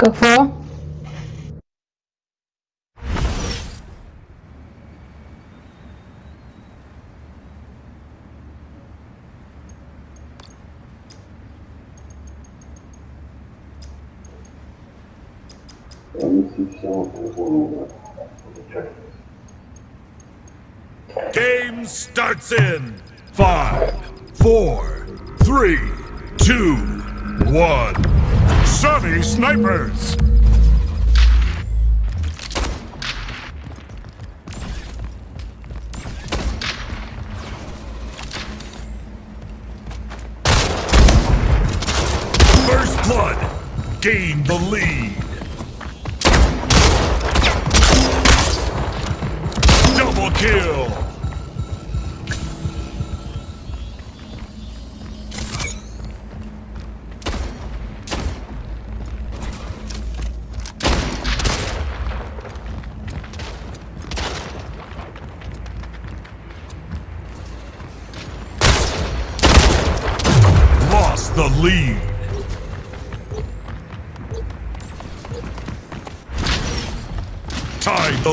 Go for. Game starts in five, four, snipers!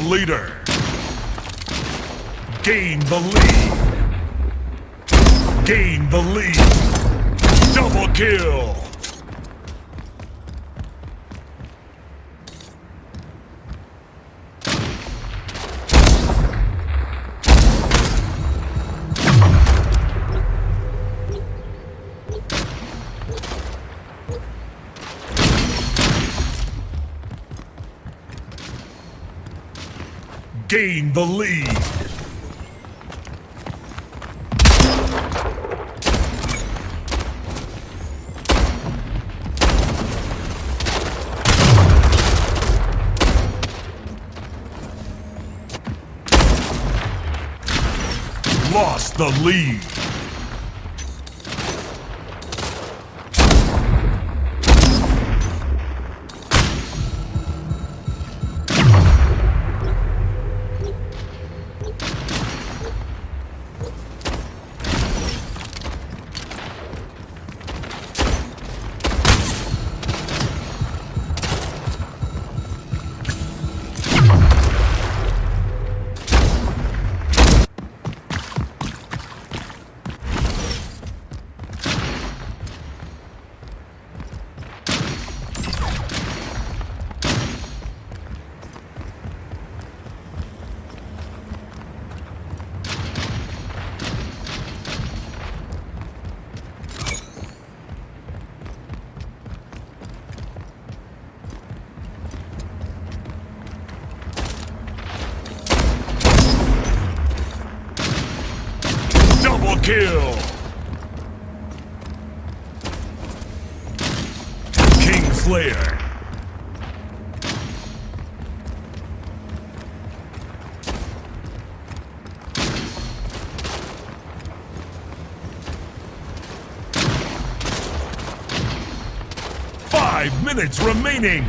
Leader. Gain the lead. Gain the lead. Double kill. Gain the lead. Lost the lead. Kill. King Slayer. Five minutes remaining.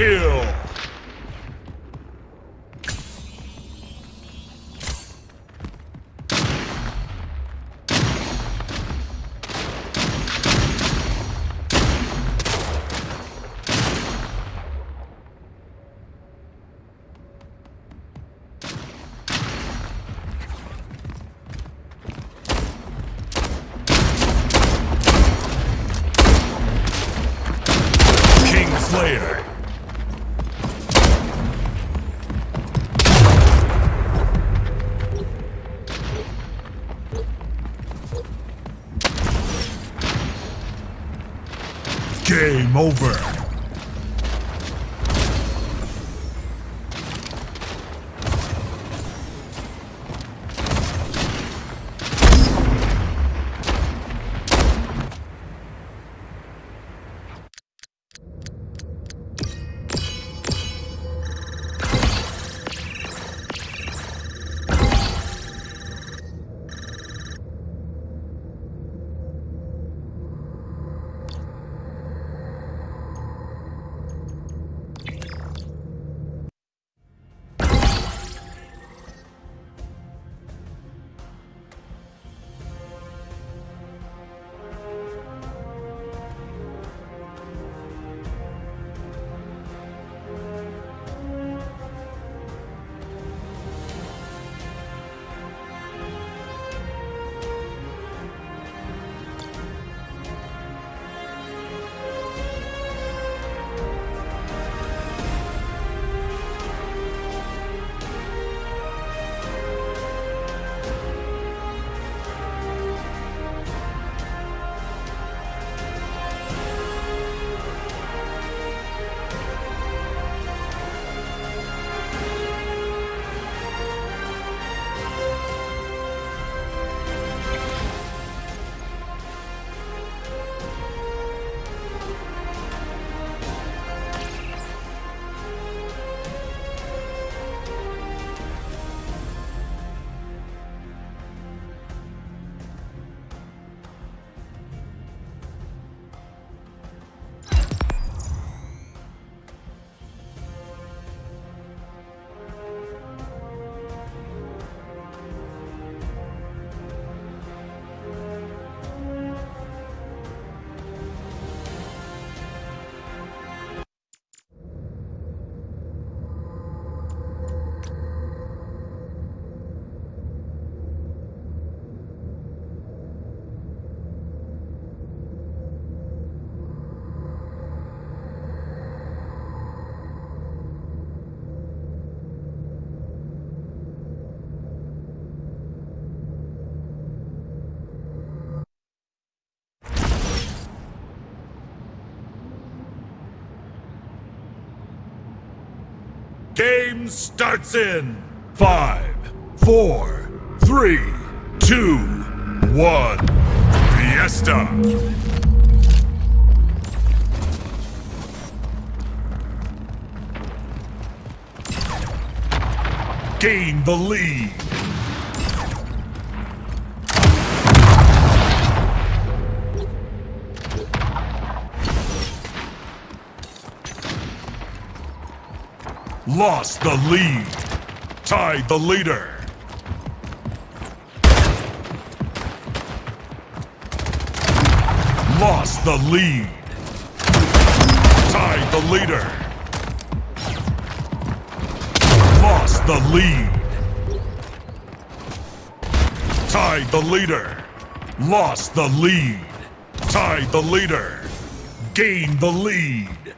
Kill. Over. Game starts in five, four, three, two, one. Fiesta. Gain the lead. Lost the lead. Tied the leader. Lost the lead. Tied the leader. Lost the lead. Tied the leader. Lost the lead. Tied the leader. Gained the lead.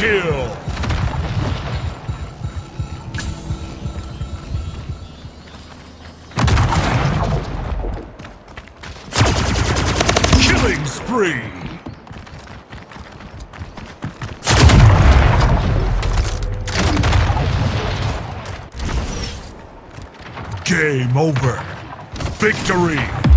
Kill. Killing spree. Game over. Victory.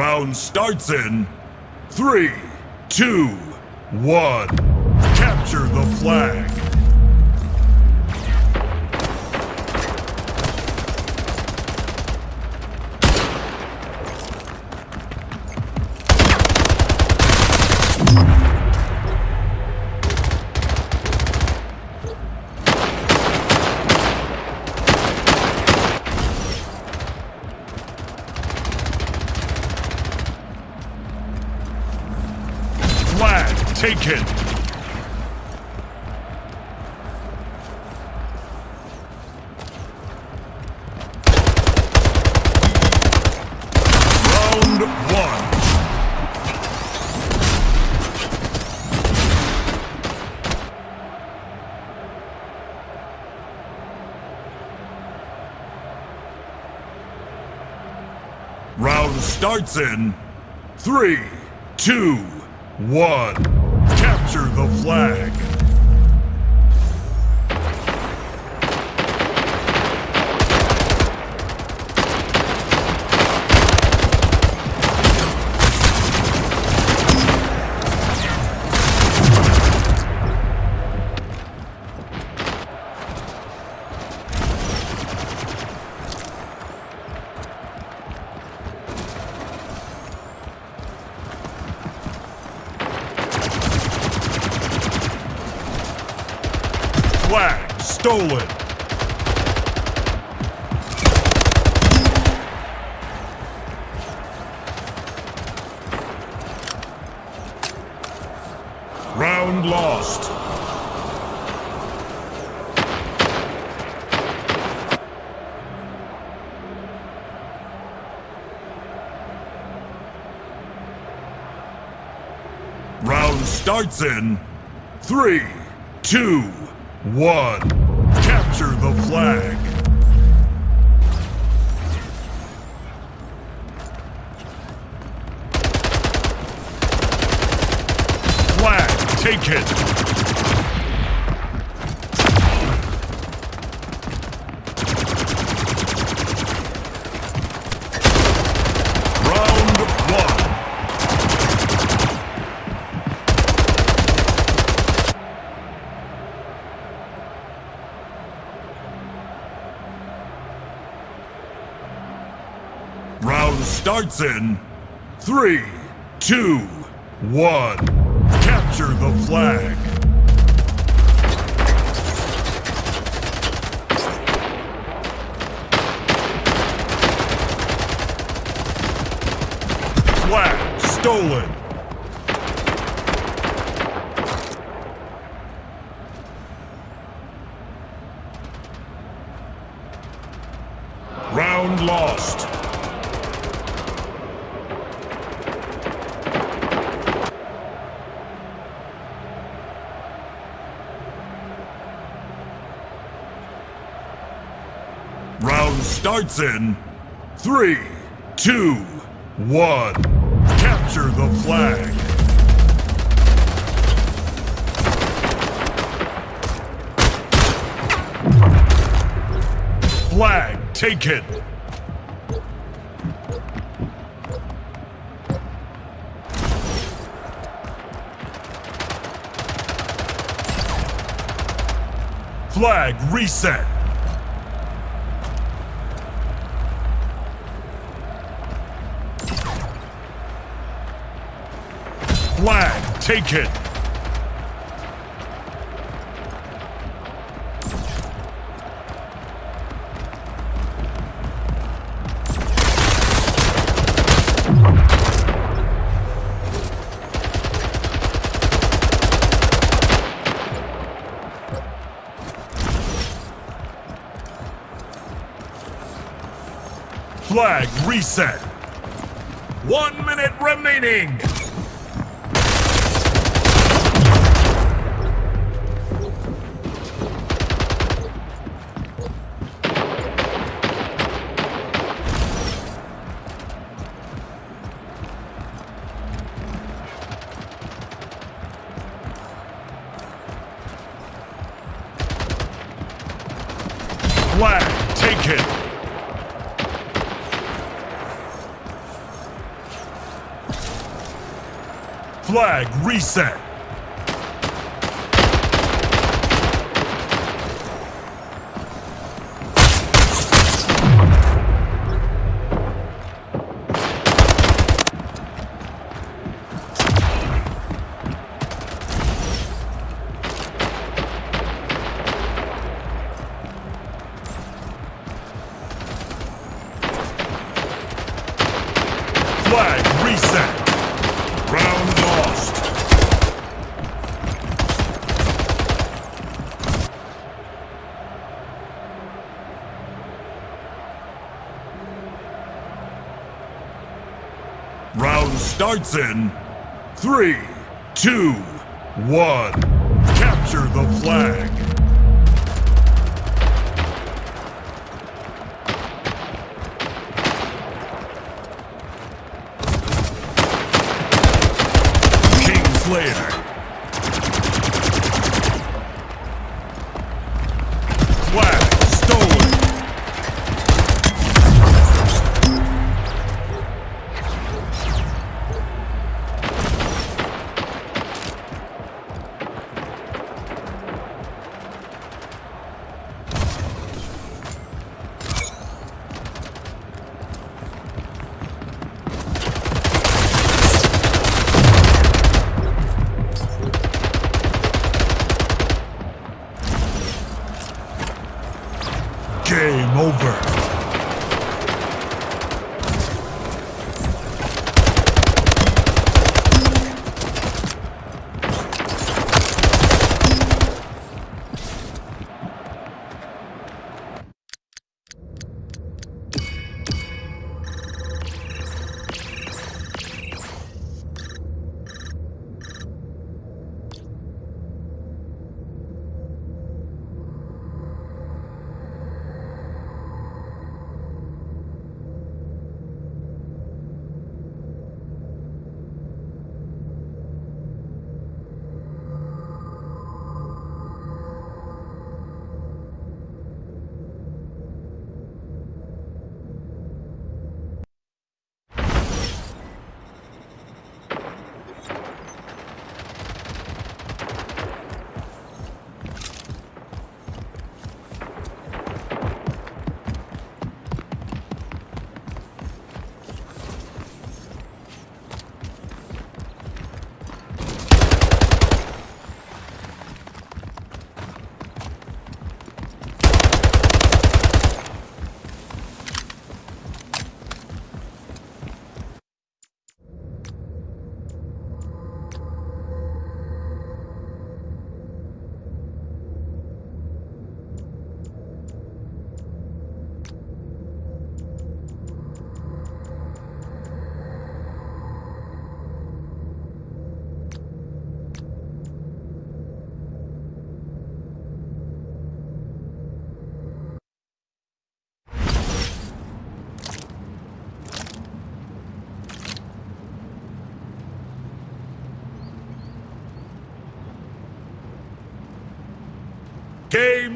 Round starts in three, two, one. Capture the flag taken. Round won. Starts in three, two, one. Capture the. Flag stolen. Round lost. Starts in three, two, one. Capture the flag. Flag taken. Round won. Round starts in three, two, one. Capture the flag. Flag stolen. Round lost. Round starts in three, two, one. Capture the flag. Flag taken. Flag reset. Flag taken. Flag reset. One minute remaining. Reset. Flag reset. Round lost. Round starts in three, two, one. Capture the flag. Over.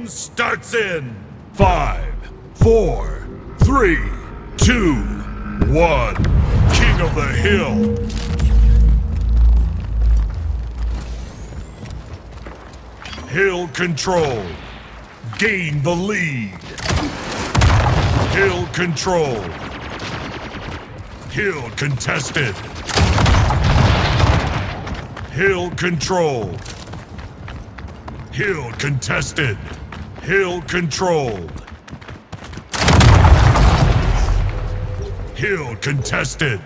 Starts in five, four, three, two, one. King of the Hill. Hill control. Gain the lead. Hill control. Hill contested. Hill control. Hill contested. Hill controlled. Hill contested.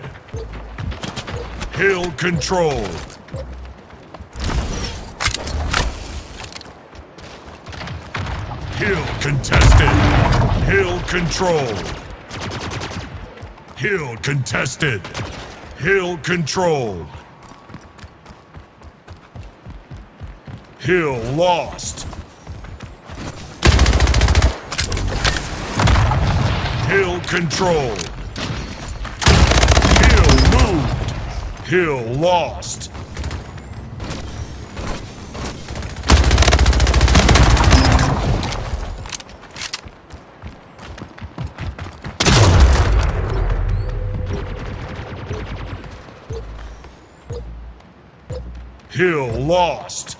Hill controlled. Hill contested. Hill controlled. Hill contested. Hill controlled. Hill lost. Hill controlled. Hill moved. Hill lost. Hill lost.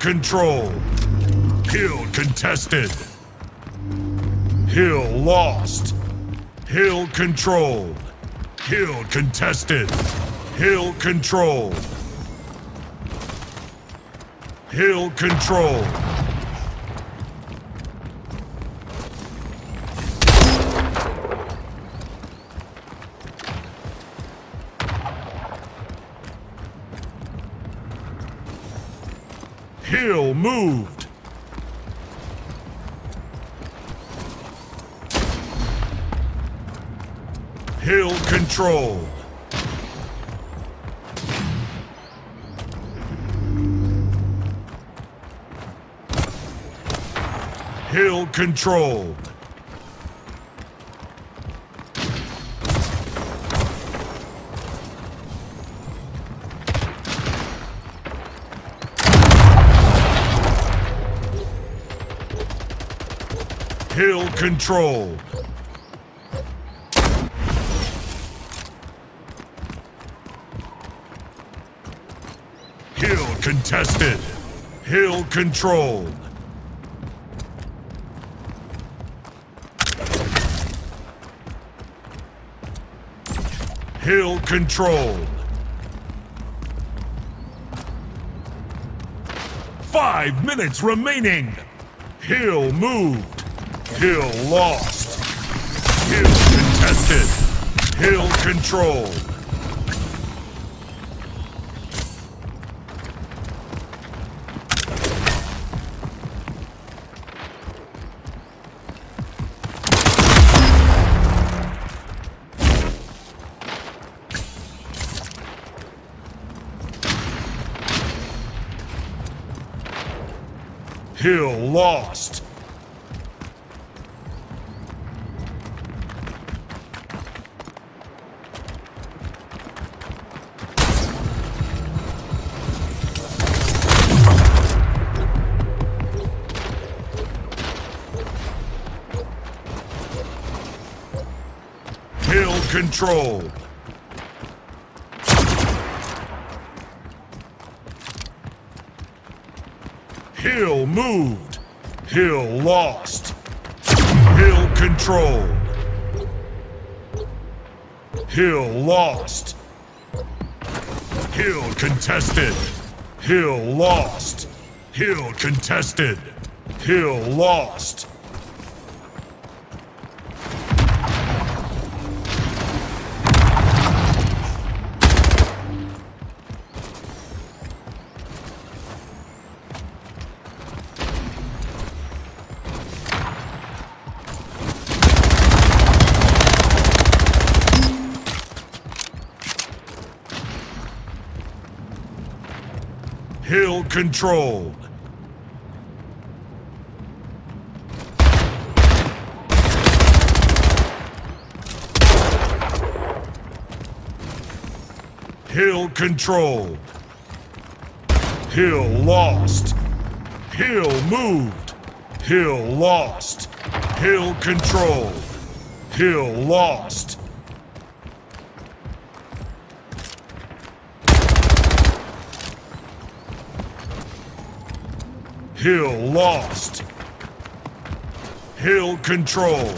Control. Hill contested. Hill lost. Hill controlled. Hill contested. Hill controlled. Hill controlled. Hill controlled. Hill controlled. Hill controlled. Hill Hill controlled. Hill controlled. Five minutes remaining. Hill moved. Hill lost. Hill contested. Hill controlled. Hill lost. Hill controlled. Hill moved. Hill lost. Hill controlled. Hill lost. Hill contested. Hill lost. Hill contested. Hill lost. Controlled. Hill controlled. Hill lost. Hill moved. Hill lost. Hill controlled. Hill lost. Hill lost. Hill controlled.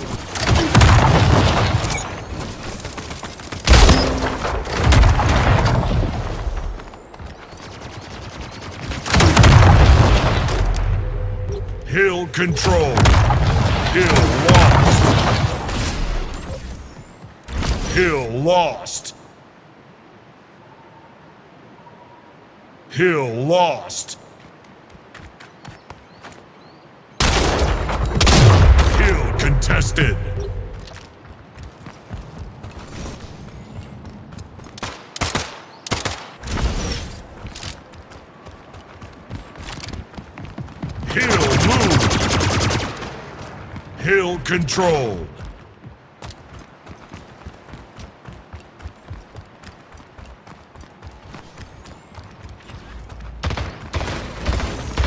Hill controlled. Hill lost. Hill lost. Hill lost. Hill contested. Hill moved. Hill controlled.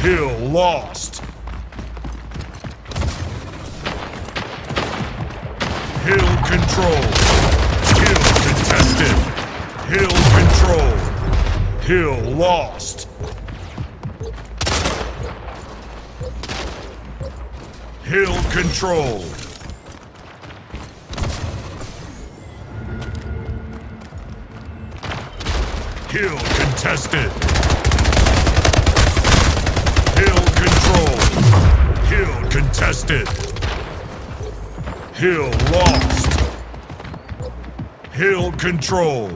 Hill lost. Control. Hill contested. Hill control. Hill lost. Hill controlled. Hill contested. Hill controlled. Hill contested. Hill lost. Hill control.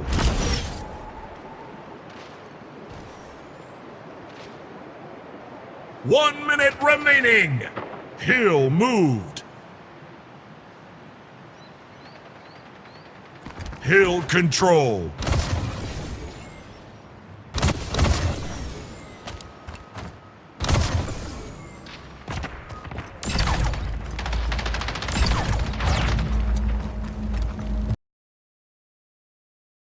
One minute remaining. Hill moved. Hill control.